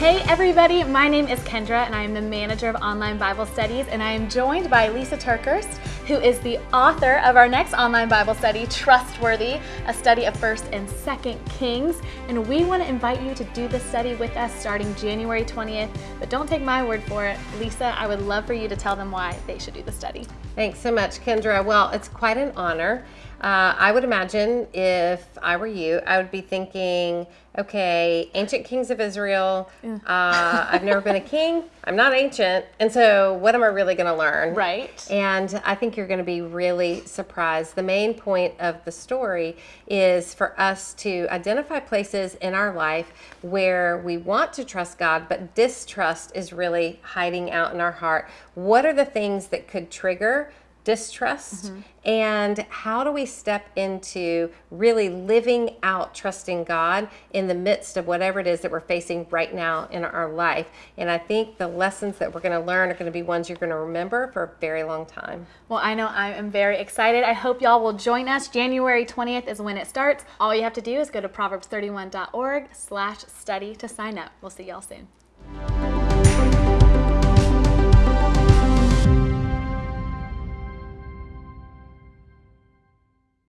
Hey everybody, my name is Kendra and I am the manager of online Bible studies and I am joined by Lisa TerKeurst, who is the author of our next online Bible study, Trustworthy, a study of 1st and 2nd Kings. And we want to invite you to do this study with us starting January 20th. But don't take my word for it. Lisa, I would love for you to tell them why they should do the study. Thanks so much, Kendra. Well, it's quite an honor. Uh, I would imagine if I were you, I would be thinking, okay, ancient kings of Israel. Uh, I've never been a king. I'm not ancient. And so, what am I really going to learn? Right. And I think you're going to be really surprised. The main point of the story is for us to identify places in our life where we want to trust God, but distrust is really hiding out in our heart. What are the things that could trigger? Distrust mm-hmm. and how do we step into really living out trusting God in the midst of whatever it is that we're facing right now in our life. And I think the lessons that we're going to learn are going to be ones you're going to remember for a very long time. Well, I know I am very excited. I hope y'all will join us. January 20th is when it starts. All you have to do is go to proverbs31.org slash study to sign up. We'll see y'all soon.